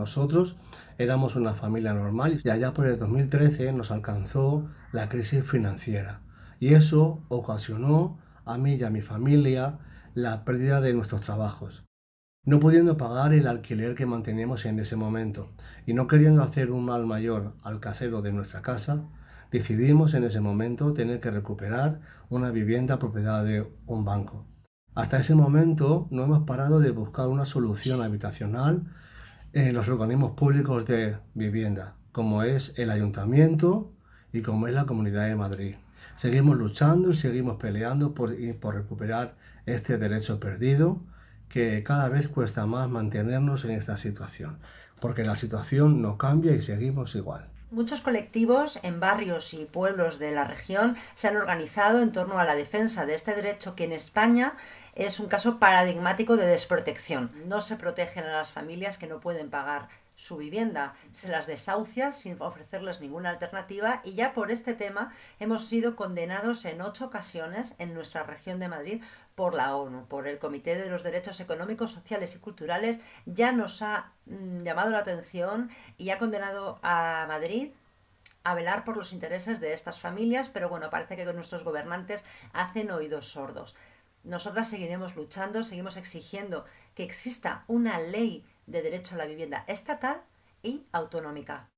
Nosotros éramos una familia normal y allá por el 2013 nos alcanzó la crisis financiera y eso ocasionó a mí y a mi familia la pérdida de nuestros trabajos. No pudiendo pagar el alquiler que manteníamos en ese momento y no queriendo hacer un mal mayor al casero de nuestra casa, decidimos en ese momento tener que recuperar una vivienda propiedad de un banco. Hasta ese momento no hemos parado de buscar una solución habitacional en los organismos públicos de vivienda, como es el ayuntamiento y como es la Comunidad de Madrid. Seguimos luchando y seguimos peleando por, por recuperar este derecho perdido que cada vez cuesta más mantenernos en esta situación, porque la situación no cambia y seguimos igual. Muchos colectivos en barrios y pueblos de la región se han organizado en torno a la defensa de este derecho que en España es un caso paradigmático de desprotección. No se protegen a las familias que no pueden pagar su vivienda, se las desahucia sin ofrecerles ninguna alternativa y ya por este tema hemos sido condenados en ocho ocasiones en nuestra región de Madrid por la ONU, por el Comité de los Derechos Económicos, Sociales y Culturales, ya nos ha mm, llamado la atención y ha condenado a Madrid a velar por los intereses de estas familias, pero bueno, parece que nuestros gobernantes hacen oídos sordos. Nosotras seguiremos luchando, seguimos exigiendo que exista una ley de derecho a la vivienda estatal y autonómica.